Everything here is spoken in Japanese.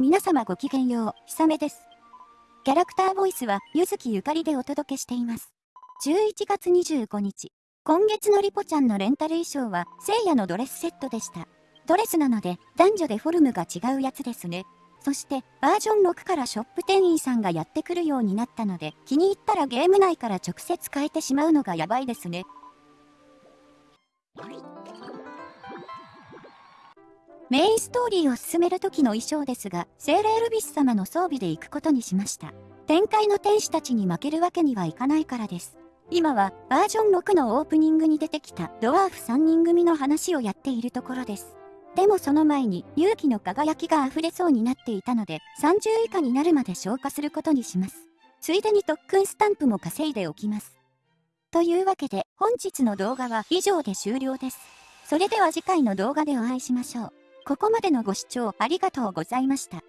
皆様ごきげんよう、ひさめです。キャラクターボイスは、ゆずきゆかりでお届けしています。11月25日、今月のリポちゃんのレンタル衣装は、聖夜のドレスセットでした。ドレスなので、男女でフォルムが違うやつですね。そして、バージョン6からショップ店員さんがやってくるようになったので、気に入ったらゲーム内から直接変えてしまうのがやばいですね。メインストーリーを進める時の衣装ですが、精霊エルビス様の装備で行くことにしました。展開の天使たちに負けるわけにはいかないからです。今はバージョン6のオープニングに出てきたドワーフ3人組の話をやっているところです。でもその前に勇気の輝きが溢れそうになっていたので30以下になるまで消化することにします。ついでに特訓スタンプも稼いでおきます。というわけで本日の動画は以上で終了です。それでは次回の動画でお会いしましょう。ここまでのご視聴ありがとうございました。